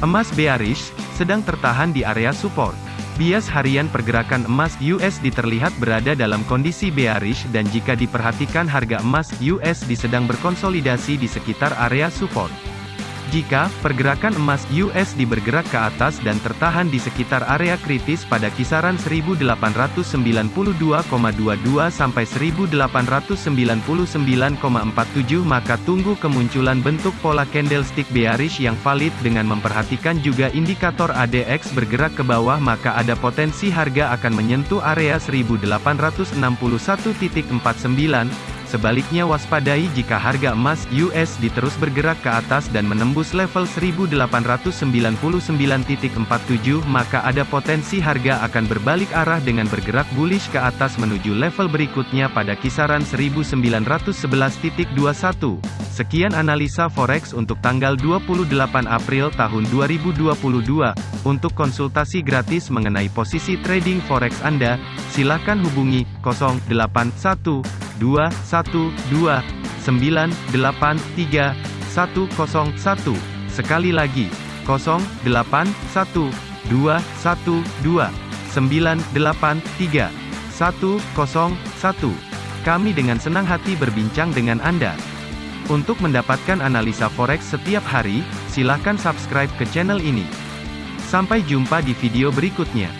Emas bearish, sedang tertahan di area support. Bias harian pergerakan emas USD terlihat berada dalam kondisi bearish dan jika diperhatikan harga emas USD sedang berkonsolidasi di sekitar area support. Jika pergerakan emas USD bergerak ke atas dan tertahan di sekitar area kritis pada kisaran 1892,22 sampai 1899,47 maka tunggu kemunculan bentuk pola candlestick bearish yang valid dengan memperhatikan juga indikator ADX bergerak ke bawah maka ada potensi harga akan menyentuh area 1861.49 Sebaliknya waspadai jika harga emas USD terus bergerak ke atas dan menembus level 1899.47 maka ada potensi harga akan berbalik arah dengan bergerak bullish ke atas menuju level berikutnya pada kisaran 1911.21. Sekian analisa forex untuk tanggal 28 April tahun 2022. Untuk konsultasi gratis mengenai posisi trading forex Anda, silakan hubungi 081 dua satu dua sembilan delapan tiga satu kosong satu sekali lagi kosong delapan satu dua satu dua sembilan delapan tiga satu kosong satu kami dengan senang hati berbincang dengan Anda. Untuk mendapatkan analisa forex setiap hari, silakan subscribe ke channel ini. Sampai jumpa di video berikutnya.